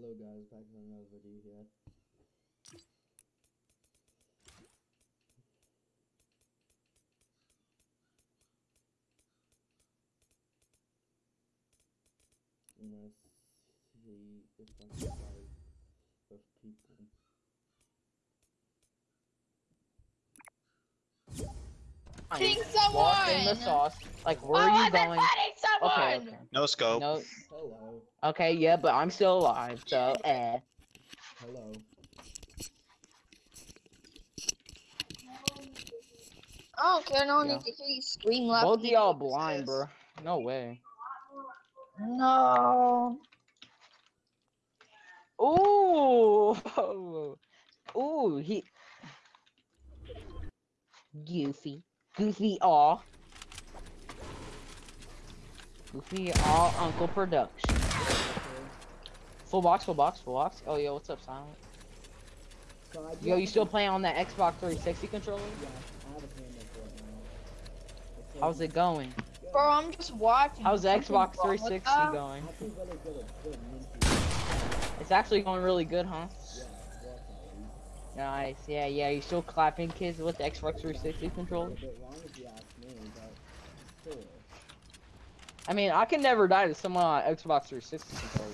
Hello guys, back with another video here. See if I can find those people. Fighting Lost in the sauce. Like, where oh, are you I've been going? someone. Okay, okay. No scope. No. Hello. Okay, yeah, but I'm still alive, so eh. Hello. I don't care. No one Yeah. needs to hear you scream loud. Both of y'all blind, bro. No way. No. Ooh. Ooh, he. Goofy. Goofy aw. Goofy aw Uncle Production. Full box, full box, full box. Oh, yo, what's up, Silent? So Yo, you still playing on that Xbox 360 controller? Yeah, I have a camera for it now. How's it going? Bro, I'm just watching. How's the Xbox 360 going? I feel really good at good minty. It's actually going really good, huh? Yeah, it works at least. Nice. Yeah, yeah. You still clapping kids with the Xbox 360 controller? I mean, I can never die to someone on Xbox 360 controller.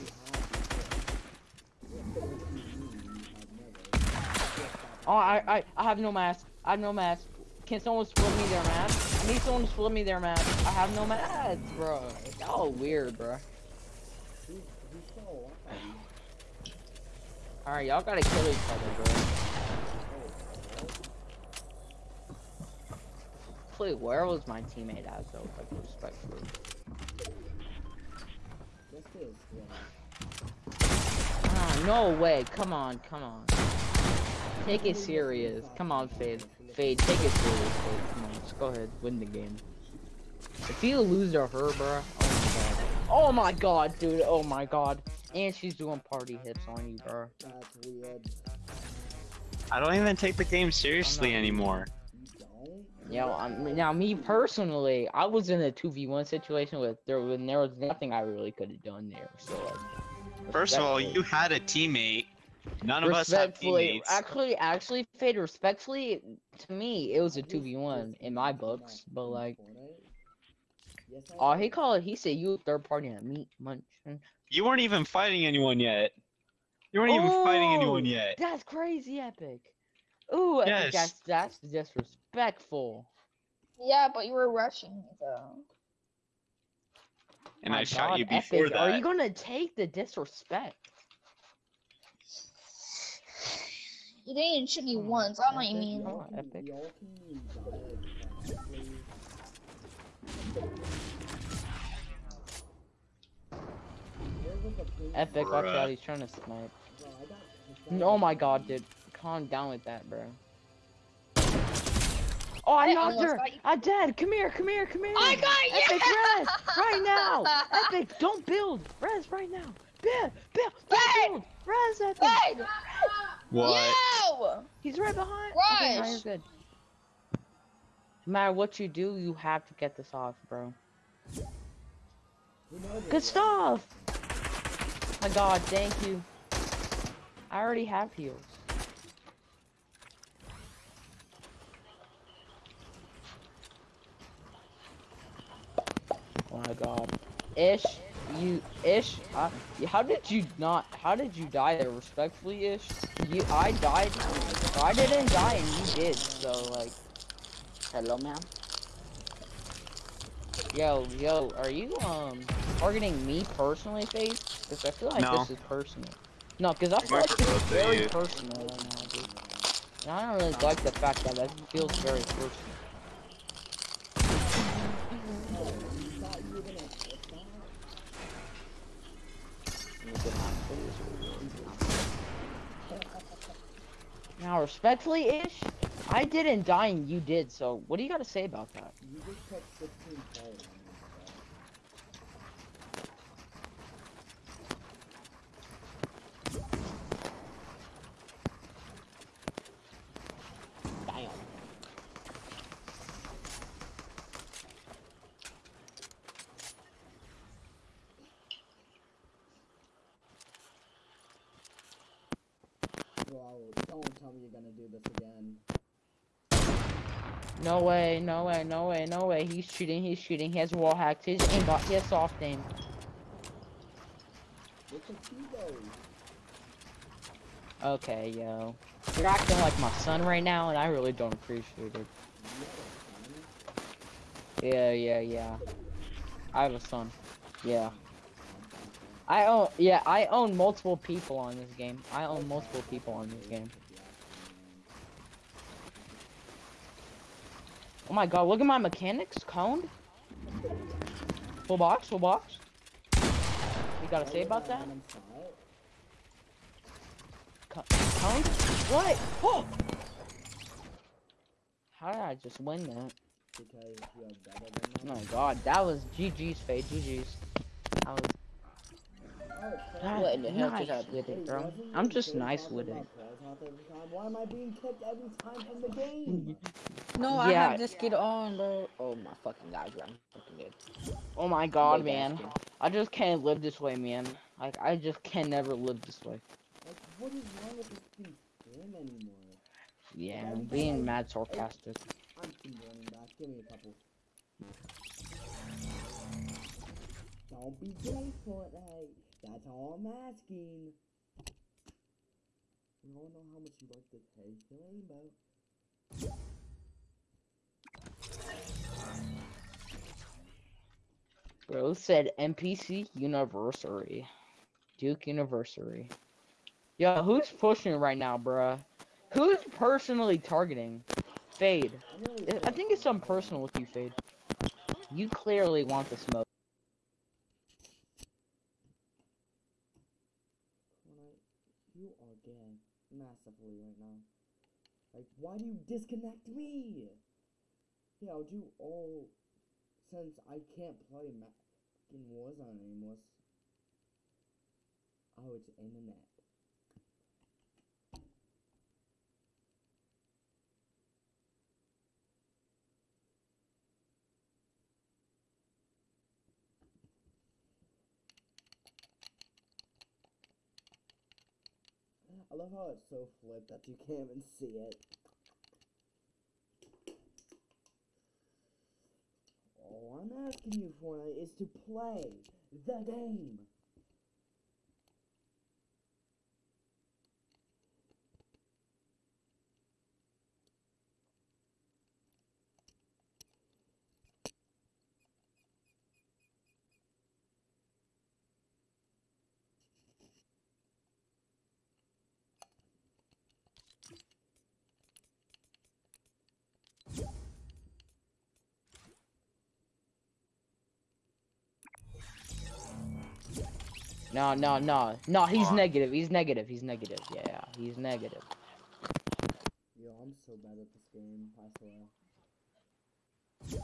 Oh, I, I, I have no mask. I have no mask. Can someone split me their mask? I need someone to split me their mask. I have no mask, bro. Y'all weird, bro. Alright, y'all gotta kill each other, bro. Wait, where was my teammate at, though? Like, respectfully. This. Ah, no way. Come on, come on. Take it serious. Come on, Fade. Fade, take it serious, Fade. Come on, just go ahead. Win the game. If you lose to her, bro. Oh my god. Oh my god, dude. Oh my god. And she's doing party hits on you, bro. I don't even take the game seriously not- anymore. You? Yeah, I'm, now me personally, I was in a 2v1 situation with there when there was nothing I really could have done there. So like, First of all, you had a teammate. None of us have teammates. actually, actually, Fade, respectfully, to me, it was a 2v1 in my books, but like, oh, he called, he said you third party at meat munch. You weren't even fighting anyone yet. You weren't even fighting anyone Oh, yet. That's crazy, Epic. Ooh, Epic, Yes. that's, that's disrespectful. Yeah, but you were rushing me though. And My I shot God, you before Epic, that. Are you gonna take the disrespect? You didn't even shoot me Come once. I don't know what you mean. come Y'all on, can- Epic. y'all can die practically. There was a pink- Epic, watch out, he's trying to snipe. Bro, Oh my god, dude. Calm down with that, bro. Oh, I I knocked almost her! I'm dead! Come here, come here, come here! I got Epic, you! res! Right now! Epic, don't build! Res right now! Build! Build! Don't build! Res, Epic! Hey! What? Yo! He's right behind! Okay, now Rush! you're good. No matter what you do, you have to get this off, bro. Who Good stuff! My god, thank you. I already have heals. My god. Ish, you, Ish, uh, how did you not, how did you die there, respectfully, Ish? You, I died, I didn't die and you did, so like, hello ma'am? Yo, yo, are you, um, targeting me personally, Faith? Because I feel like No. this is personal. No, because I feel like this is very personal right now, dude. And I don't really like the fact that that feels very personal. Now, respectfully, Ish, I didn't die and you did, so what do you got to say about that? You just took 15 players on me, Damn. don't tell me you're gonna do this again. No way, no way, no way, no way. He's shooting, he's shooting. He has wall hacked. His aimbot, he has soft aim. What's the T-Bow? Okay, yo. You're acting like my son right now, and I really don't appreciate it. Yeah, yeah, yeah. I have a son. Yeah. I own, yeah, I own multiple people on this game. I own multiple people on this game. Oh my god, look at my mechanics, coned. Full box, full box. You gotta say about that? Co- Coned? What? Oh! How did I just win that? Because you have better than Oh my god, that was GG's fade, GG's. That was It's that fine. in the hell just happened with it, bro. I'm just nice with it. about Clubhouse every time? Why am I being kicked every time from the game? No, I Yeah. have this kid on, bro. Oh my fucking god, bro. I'm fucking good. Oh my god, Way man. I just can't live this way, man. Like, I just can never live this way. Like, what is wrong with this team's game anymore? Yeah, I'm being mad sarcastic. I'm team running back. Give me a couple. Don't be gay, Fortnite. That's all I'm asking. We all know how much you like to taste the rainbow. Bro said NPC University. Duke University. Yo, who's pushing right now, bruh? Who's personally targeting? Fade. I- think it's something personal with you, Fade. You clearly want the smoke. Fortnite, you are gay massively right now. Like, why do you disconnect me? Yeah, I'll do all since I can't play ma- fucking Warzone anymore. Oh, it's internet. I love how it's so flipped that you can't even see it. All I'm asking you for is to play the game. No, no, no. No, he's on. negative. He's negative. He's negative. Yeah, he's negative. Yo, I'm so bad at this game, I swear.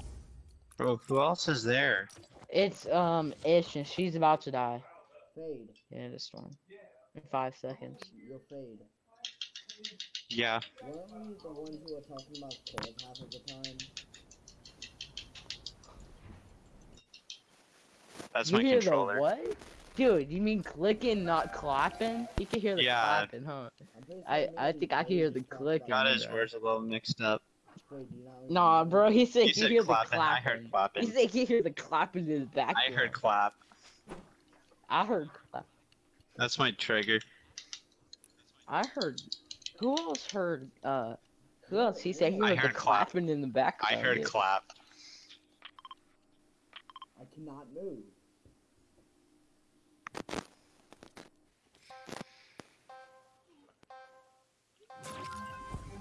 Bro, who else is there? It's, um, Ish, and she's about to die. Fade. Yeah, the storm. In five seconds. Yo, Fade. Yeah. Weren't we the ones who were talking about cold half of the time? That's you my hear controller. the what? Dude, you mean clicking, not clapping? You can hear the Yeah. clapping, huh? I'm I- sure I maybe think I can hear the just clicking. Got his Yeah. words a little mixed up. Wait, do you not Nah, bro, he said He he said hear the clapping. I heard clapping. He said he hear the clapping in the back. I heard clap. I heard clap. That's my trigger. I heard. Who else heard? Uh, who else? He said he I heard the clap. clapping in the background. I heard dude. clap. I cannot move.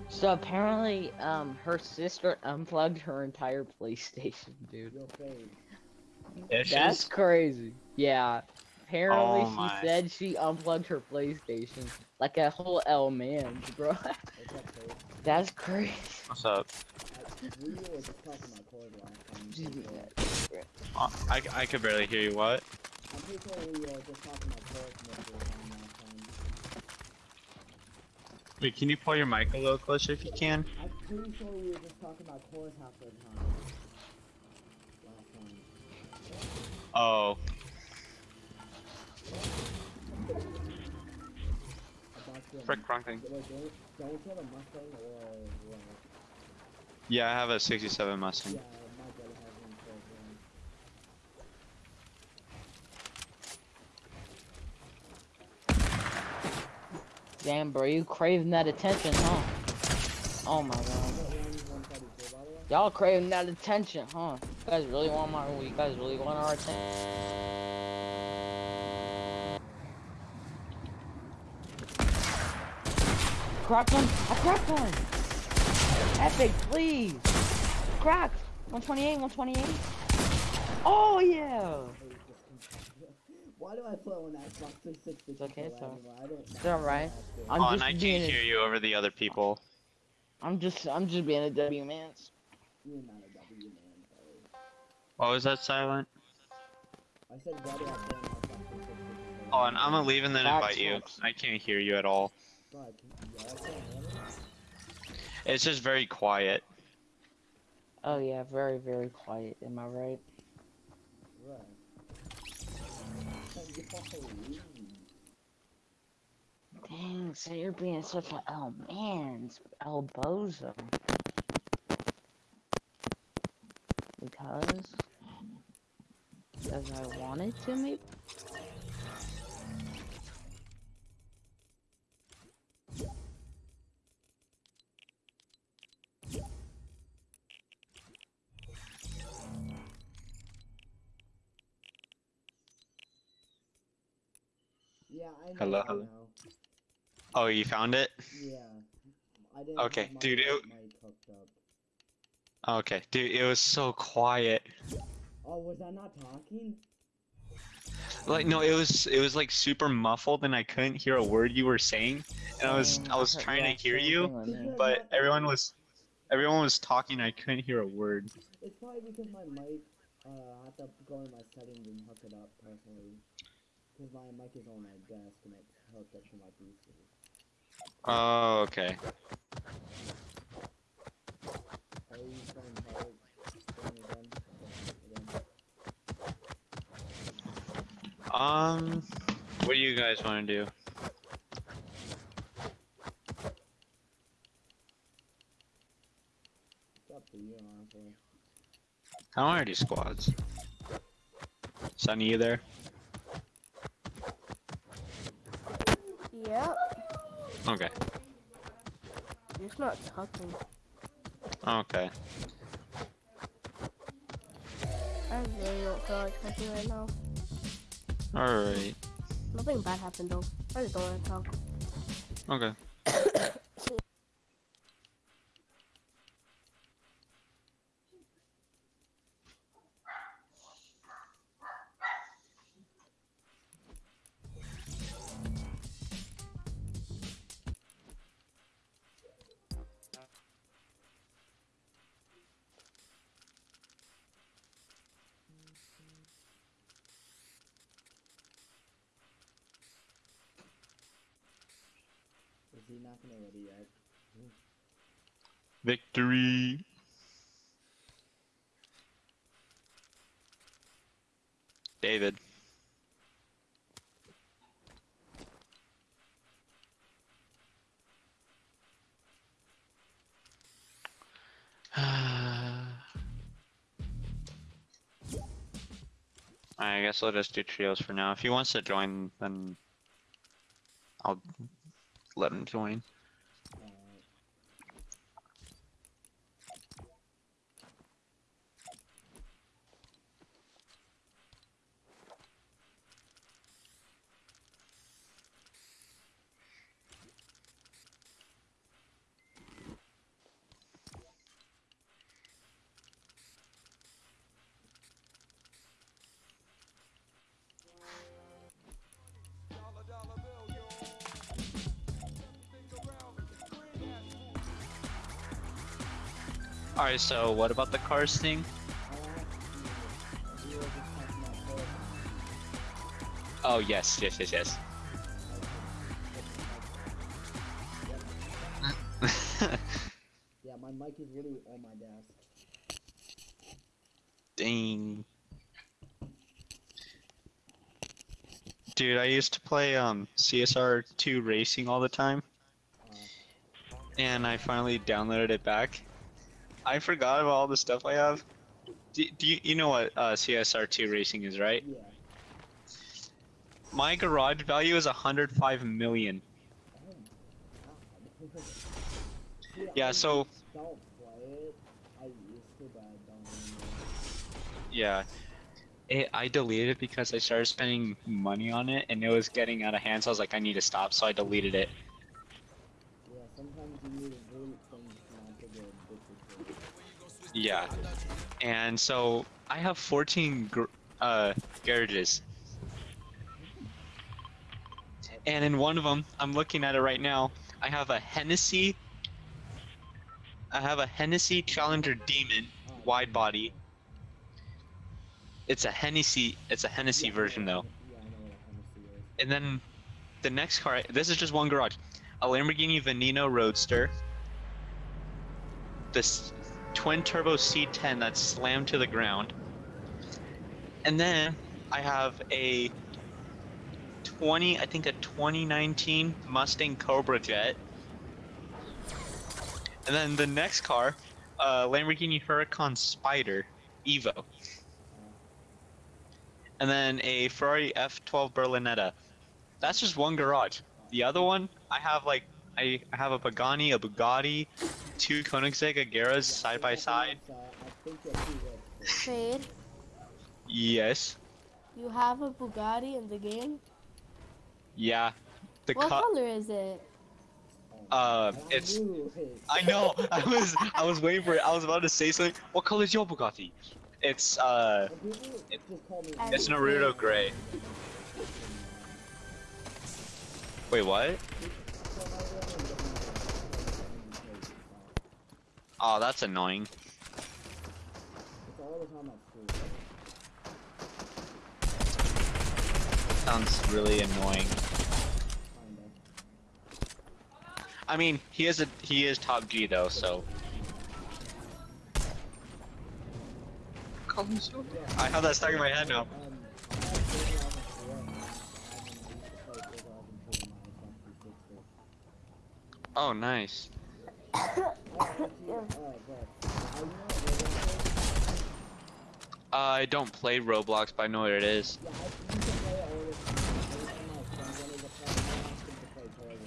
So apparently, um, her sister unplugged her entire PlayStation, dude. Yo, Fade. Issues? That's crazy. Yeah. Apparently, Oh she said she unplugged her PlayStation like a whole L man, bro. What's up, Fade? That's crazy. What's up? I, we were just talking about cold last time. She's- so- Uh, I, I could barely hear you. What? I'm pretty sure we just talking about. Wait, can you pull your mic a little closer if you can? I'm pretty sure we were just talking about cores half the time. Oh, frick, wrong thing. Yeah, I have a 67 Mustang. Yeah, my brother has one for one. Damn, bro, you craving that attention, huh? Oh my god. What one 142, by the way? Y'all craving that attention, huh? You guys really want my you guys really want our attention? Cracked one! I cracked one! Epic, please! Cracked! 128, 128. Oh yeah! Why do I play on that Xbox 360 It's okay, so. it's? I don't it's alright. know how I'm oh, and just I being can't a- hear you over the other people. I'm just I'm just being a W man. You're not a W man, sorry. What was that silent? I said why do I play on Xbox 360? Oh, and I'm gonna leave and then That invite you. sucks. I can't hear you at all. Bro, I can- y'all can't hear me? It's just very quiet. Oh yeah, very very quiet. Am I right? Right. Dang, so you're being such a oh man, El Bozo. Because because I wanted to maybe. Yeah, I know. Hello, I hello. know. Oh, you found it? Yeah. I didn't Okay, my dude, it- mic hooked up. Okay, dude, it was so quiet. Oh, was I not talking? Like, no, it was it was like super muffled, and I couldn't hear a word you were saying. And I was I was trying yeah, to hear you, thing with me. Because but everyone was everyone was talking. I couldn't hear a word. It's probably because my mic, uh, I have to go in my settings and hook it up personally. Because my mic is on my desk and it's hooked up to my PC. Oh, okay. Are you playing hard thing again? Again? Um, what do you guys want to do? It's up to. I want to do squads. Sunny, you there? Yep. Okay. It's not talking. Okay. I really don't feel like talking right now. All right. Nothing bad happened though. I just don't want to talk. Okay. Is he not gonna ready yet? Victory. David. I guess I'll just do trios for now. If he wants to join, then I'll let him join. Alright, so what about the cars thing? I asked you if you were just talking about Philip. Oh, yes, yes, yes, yes. Yeah, my mic is literally on my desk. Dang. Dude, I used to play um CSR 2 racing all the time. and I finally downloaded it back. I forgot about all the stuff I have. Do, do you, you know what uh, CSR2 racing is, right? Yeah. My garage value is 105 million. Oh my god. See, Yeah, so don't play it. I used to, but I don't anymore. yeah, it, I deleted it because I started spending money on it, and it was getting out of hand. So I was like, I need to stop. So I deleted it. Yeah, sometimes you need to delete things not to get addicted to it. Yeah, and so I have 14 gr- uh, garages, and in one of them, I'm looking at it right now. I have a Hennessy. I have a Hennessy Challenger Demon wide body. It's a Hennessy. It's a Hennessy Yeah, version yeah, though. And then the next car. This is just one garage. A Lamborghini Veneno Roadster. This twin turbo C10 that's slammed to the ground. And then I have a 20, I think a 2019 Mustang Cobra Jet. And then the next car, uh, Lamborghini Huracan Spider Evo. And then a Ferrari F12 Berlinetta. That's just one garage. The other one, I have like I have a Pagani, a Bugatti, two Koenigsegg Ageras side by side. So, I think you're too rich for it. Fade, Yes. you have a Bugatti in the game? Yeah. The what color is it? Uh, I it's- I know. I was I was waiting for it. I was about to say something. What color is your Bugatti? It's uh, And people just call me And it's Nardo gray. Wait, what? Oh, that's annoying. It's all the time at school. Sounds really annoying. I mean, he is a he is top G though, so. I have that stuck in my head now. Um, I have Big Llama 4 and I have an- I used to play Big Llama 2 on my Xbox 360. Oh, nice. I actually, uh, but, I know what Uh, I don't play Roblox, but I know what it is. I used to play it all the time. Every time my friend wanted to play, I asked him to play Toilet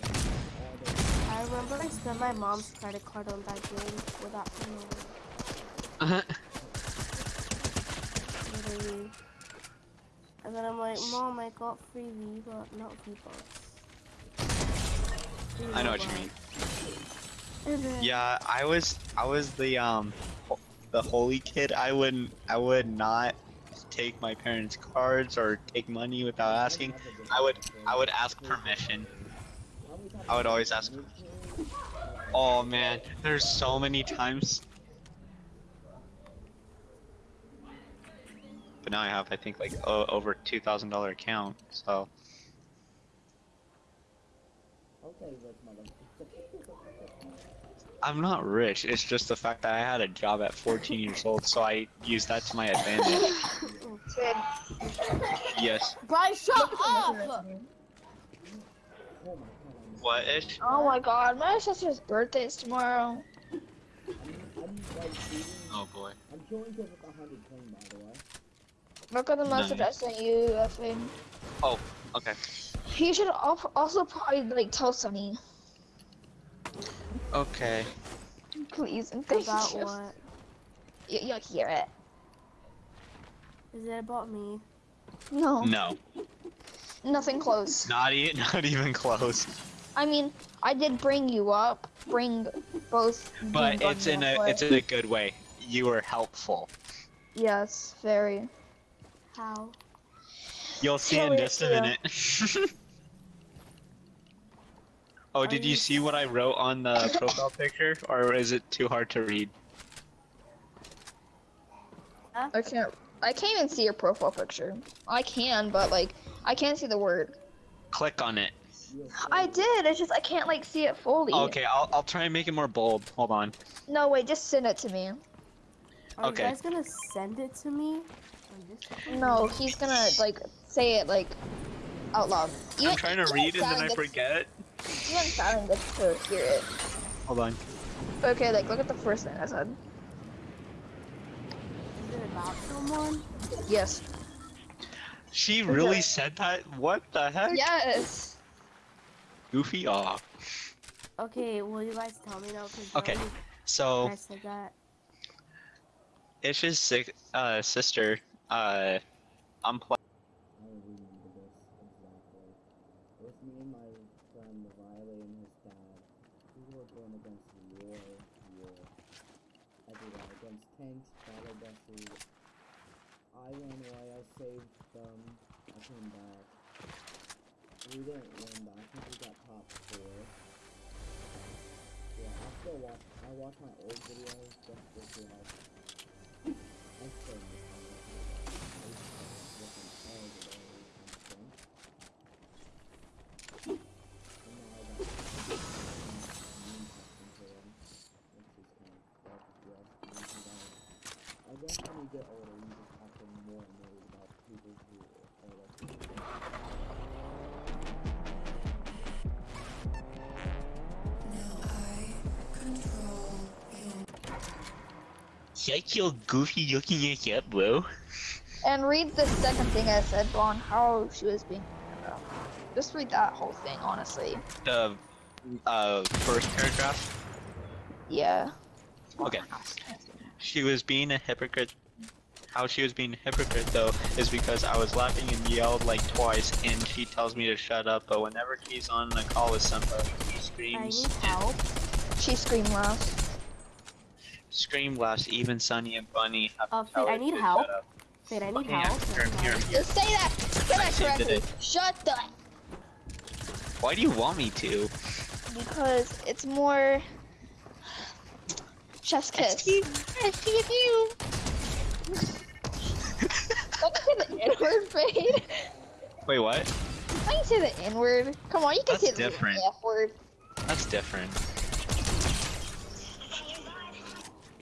all day. I remember I spent my mom's credit card on that game without knowing. Literally. And then I'm like, Mom, I got free V, but not V bucks. I know what you mean. Yeah, I was I was the um the holy kid. I wouldn't I would not take my parents' cards or take money without asking. I would I would ask permission. I would always ask Oh man, there's so many times. But now I have I think like o- over two thousand dollar account. So Okay, rich mother. I'm not rich. It's just the fact that I had a job at 14 years old, so I used that to my advantage. Sid, Yes. Brian, shut up! Oh my god. I'm- What ish? Oh my god, my sister's birthday is tomorrow. I'm, I'm like shooting. Oh boy. I'm killing kids with hundred clean, by the way. Look at the message I sent you, effing. Oh, okay. You should also probably like tell Sunny, Okay. please and thank About you. what? you. You'll hear it. Is it about me? No, No. nothing close. Not e not even close. I mean, I did bring you up, bring both. But it's in a up, it's in a good way. You were helpful. Yes, very. How? You'll see Hell in just a yeah. minute. oh, Are did you you see what I wrote on the profile picture, or is it too hard to read? I can't. I can't even see your profile picture. I can, but like, I can't see the word. Click on it. I did. It's just I can't like see it fully. Okay, I'll I'll try and make it more bold. Hold on. No, wait. Just send it to me. Are Okay. you guys gonna send it to me? No, he's gonna like say it like out loud. I'm trying to read and then I forget. Even silent gets to hear it. Hold on. Okay, like look at the first thing I said. Is it about someone? Yes. She really said that? What the heck? Yes. Goofy off. Okay, will you guys tell me now? Okay, Jordan- So I said that. Ish's si- uh, sister, uh, I'm pl- I remember this exactly. It was me and my friend Riley and his dad. We were going against war, war. Everywhere tanks, battle buses. I ran away, I saved them, I came back. We didn't win, but I think we got top four. Yeah, I still watch, I watch my old videos just to see how Shut your goofy looking ass up, bro. And read the second thing I said on how she was being. Just read that whole thing, honestly. The uh first paragraph. Yeah. Okay. She was being a hypocrite. How she was being a hypocrite though is because I was laughing and yelled like twice, and she tells me to shut up. But whenever she's on a call with somebody, he I need help. She screamed last. Scream laughs. Even Sunny and Bunny have to Uh, tell Fate, I need help. shut up. Wait, I need Yeah, help. here, here, here. Just say that. Say I that saved correctly. Shut the. Why do you want me to? Because it's more. Chef's kiss. Don't say the N word, Fade. Wait, what? I can say the N word. Come on, you can That's say different. the F word. That's different.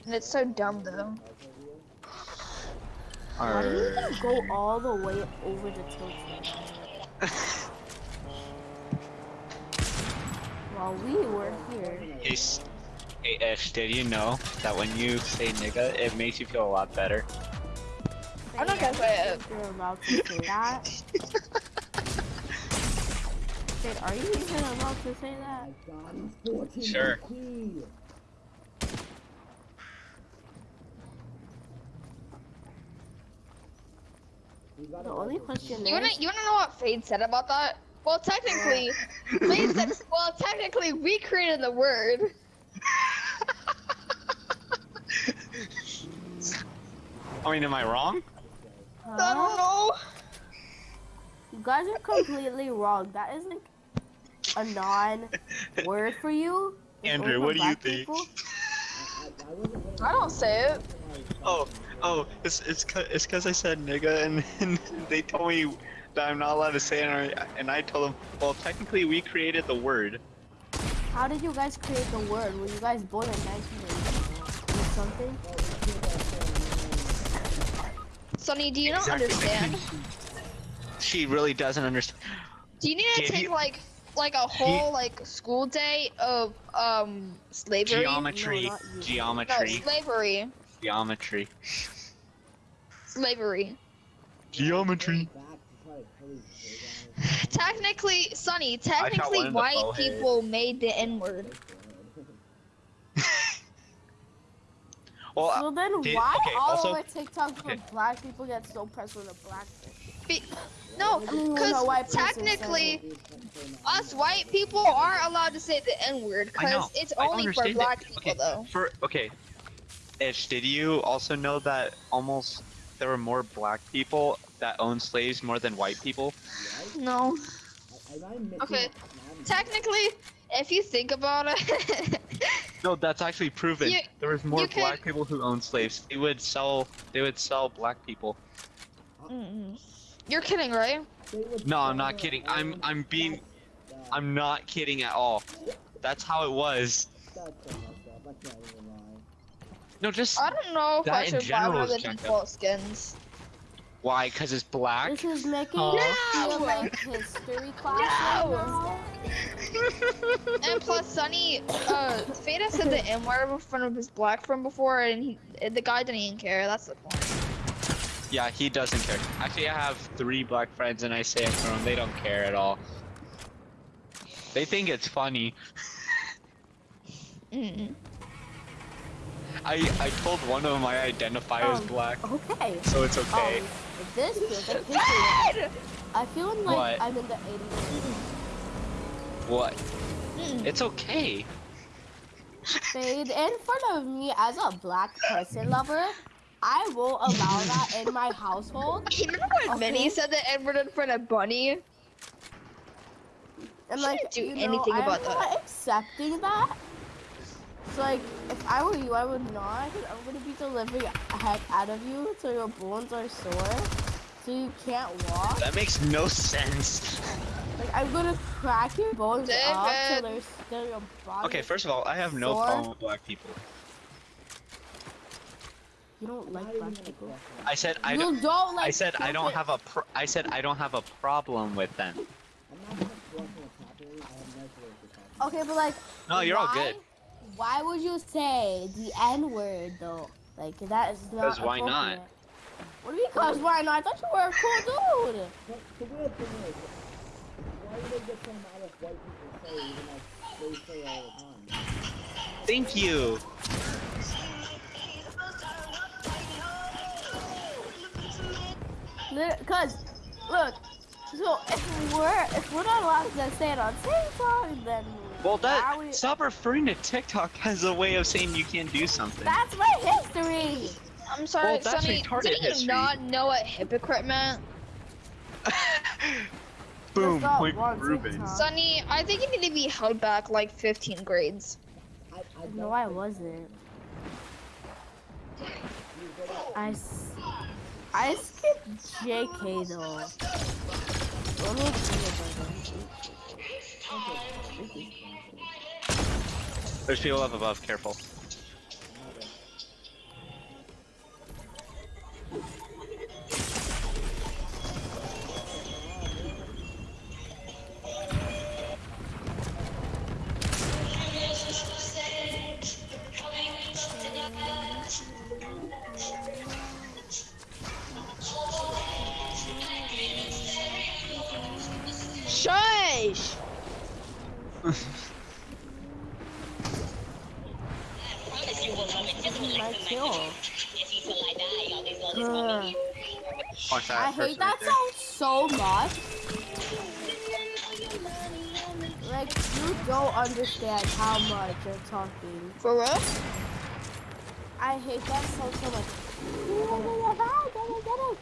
And it's so dumb though. Why do you Arr. gotta go all the way over the tilt? While we were here. Hey, S- hey Ish, did you know that when you say nigga, it makes you feel a lot better? I'm not gonna say it. You're about to say that. Wait, are you even allowed to say that? My god, he's 14 Sure. HP. We gotta The only question You wanna you wanna know what Fade said about that? Well, technically, Fade said. Well, technically, we created the word. I mean, am I wrong? I don't know. You guys are completely wrong. That isn't a non-word for you. It's Andrew, what do you think? people. I don't say it. Oh, oh, it's it's cause, it's cause I said nigga, and, and they told me that I'm not allowed to say it, and I- and I told them, well, technically we created the word. How did you guys create the word? Were you guys born in 1980 or something? Sonny, do you not understand? She really doesn't understand. Do you need to Did take he- like like a whole like school day of um slavery? Geometry, No, not you. No, geometry, slavery. Geometry, Slavery. geometry. Back to try to kill these gay guys. Technically, Sonny, technically white forehead. people made the N word. Well, So then did- why okay, all also- over TikTok okay. when black people get so pressed with a black thing? Be- no, I mean, when a because white person technically, us white people are allowed to say the N word because it's only for black people Okay. though. For okay, Ish, did you also know that almost there were more black people that owned slaves more than white people? No, Am I missing Okay, a- am I- technically, if you think about it, No, that's actually proven. You- there was more you could- black people who owned slaves. They would sell. They would sell black people. Mm-mm. you're kidding, right? No, I'm not kidding. I'm- I'm being- I'm not kidding at all. That's how it was. That's so messed up. I can't even lie. No, just I don't know if I should buy one of the default skins. Why? Cause it's black. This is making Huh? me feel No! like history class No! right. And plus, Sunny, uh, Fada said the M word in front of his black friend before, and he, the guy didn't even care. That's the point. Yeah, he doesn't care. Actually, I have three black friends, and I say it for them. They don't care at all. They think it's funny. Mm. I I told one of them I identify as Um, black, Okay. so it's okay. Um, this feels like history. I feel like What? I'm in the 80s. What? Mm. It's okay. Fade in front of me as a black person lover. I won't allow that in my household. You remember when Minnie said the Edward in front of Bunny? And She like, didn't do you know, anything I'm about not that. accepting that. So like, if I were you, I would not. I'm gonna beat the living heck out of you till your bones are sore, so you can't walk. That makes no sense. Like, I'm gonna crack your bones up till David. they're still your body. Okay, first of all, I have no Sore? problem with black people. You don't like Not black people. I said I you don't. don't like. I said I don't children. have a. Pro- I said I don't have a problem with them. I'm not gonna question what's happening. I have no clue what's happening. Okay, but like. No, you're all good. Why would you say the N word though? Like that is not. 'Cause why not? What do you mean? Cause why not? I thought you were a cool dude. But the weird thing is, why do they get so mad if white people say even like they say all the time? Thank you. Cause, look. So if we're if we're not allowed to say it on TikTok, then Well, that we- stop referring to TikTok as a way of saying you can't do something. that's my history. I'm sorry, Well, that's Sunny. Did you history. not know what hypocrite meant? Boom, got point one Ruben. TikTok. Sunny, I think you need to be held back like 15 grades. I, I No, don't I think- wasn't. I s- I skipped JK though. Let me see if There's people up above. Careful. Shush! Watch that I person hate that right song so much. Like you don't understand how much you're talking. For real? I hate that song so much.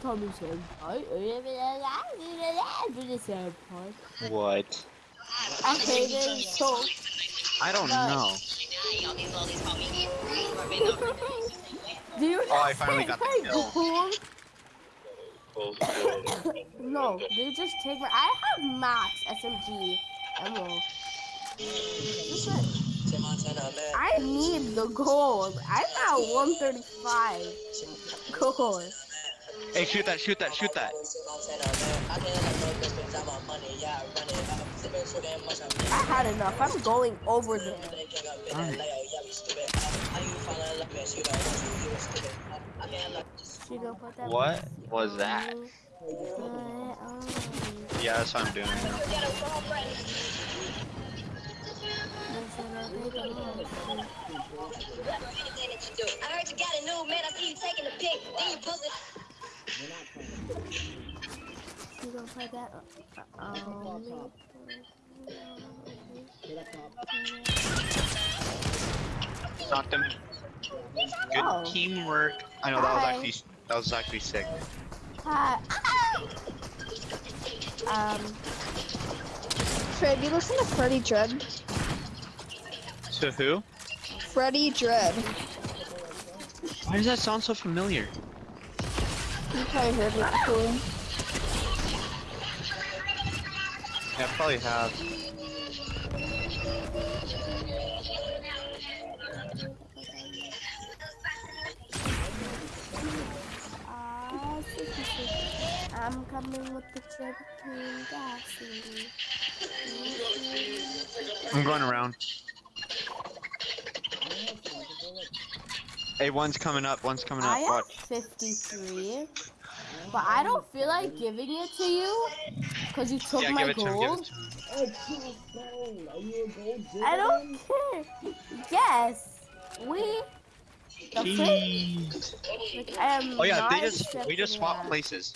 Tell me senpai. senpai. What? I hate it so. I don't But- know. Do you Oh, I not finally say, got the kill. Goku? No, they just take my. I have max SMG ammo. Just like- I need the gold. I'm at 135 gold. Hey, shoot that! Shoot that! Shoot that! I had enough. I'm going over there. She don't put that What was that? Yeah, that's what I'm doing. I heard you got a new man. I see you taking a pic. Then you post it. We're not playing. She don't play that. Uh, um. Knocked him. Good Oh. teamwork. I know that was actually that was actually sick. hi. Um, Fred, you listen to Freddie Dredd? To who? Freddie Dredd. Why does that sound so familiar? You probably heard it before. Yeah, I probably have. I'm coming with the cherry gasoline. I'm going around. I don't have time for it. Hey, one's coming up. One's coming up. I have 53, but I don't feel like giving it to you because you took Yeah, my give it to him. Give gold. it to him. It's just phone. Are you a gold digger? I don't care. Yes, we. The. Like, I am Oh yeah, not they just we just swapped that. places.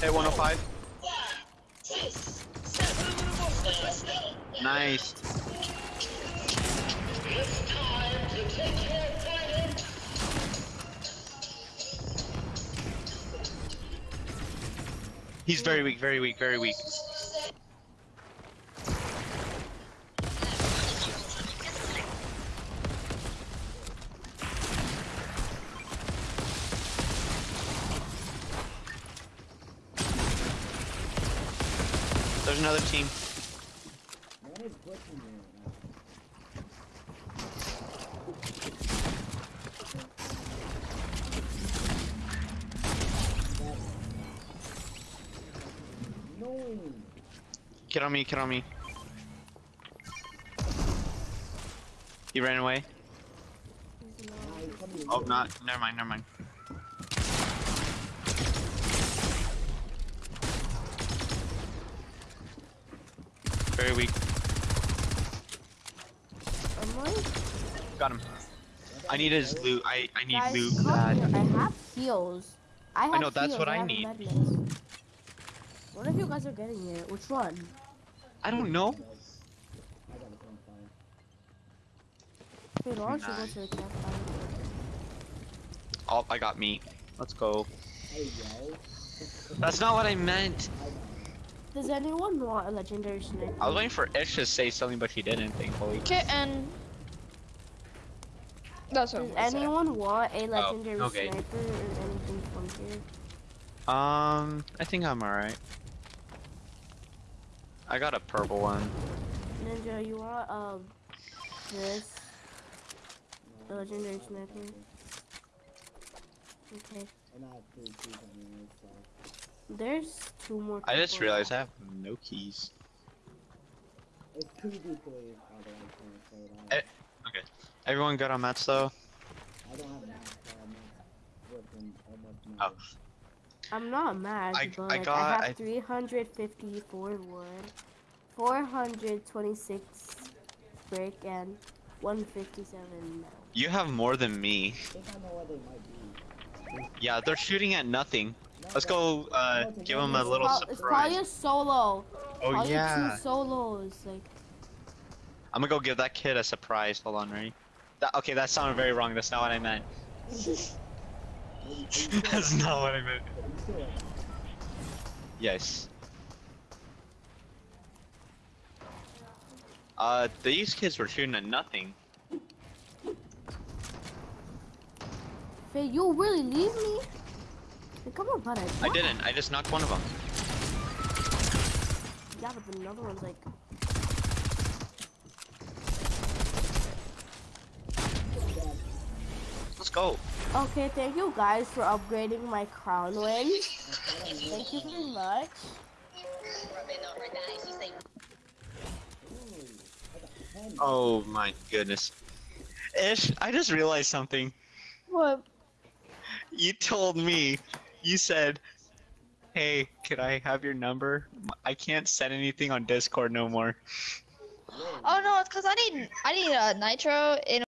Hey, 105. Nice. He's very weak, very weak, very weak. There's another team. Man is glitching me right now. No. Get on me, get on me. He ran away. I come here. Oh, not. Never mind, never mind. Very weak. Got him. I need his loot. I, I need guys, loot. I have heals. I have know, that's heals, what I have need. medicines. What if you guys are getting it? Which one? I don't know. I. Wait, why don't you go to the campfire? Oh, I got meat. Let's go. That's not what I meant. I got it. Does anyone want a legendary sniper? I was waiting for Ish to say something, but he didn't, thankfully. Kitten. That's what Does I'm gonna say. anyone want a legendary okay. sniper or anything from here? Um, I think I'm alright. I got a purple one. Ninja, you want um this? No, The legendary I got sniper. it. Okay. There's two more. I just people. realized I have no keys. It's 2v3, by the way, so say Eh. that. Everyone good on mats though? I don't have max, so I'm not Oh. I'm not mad, I- but I like, I, got- have I- 354 wood, 426 brick, and 157 metal. You have more than me. I think I know where they might be. Yeah, they're shooting at nothing. Let's go uh, give him a little Pro- it's probably a surprise. solo. Oh probably yeah. two solos. Like, I'm gonna go give that kid a surprise. Hold on, ready? That, okay, that sounded very wrong. That's not what I meant. Are you- are you sure? That's not what I meant. Are you sure? Yes. Uh, these kids were shooting at nothing. Faye, you really leave me? Like, come on, buddy. I didn't. I just knocked one of them. Yeah, but then another one's like, Let's go. okay, thank you guys for upgrading my crown wins. Thank you very much. Ooh, I got 10. Oh my goodness. Ish, I just realized something. What? You told me, you said, hey, could I have your number? I can't send anything on Discord no more. Oh no, it's because I need I need a nitro in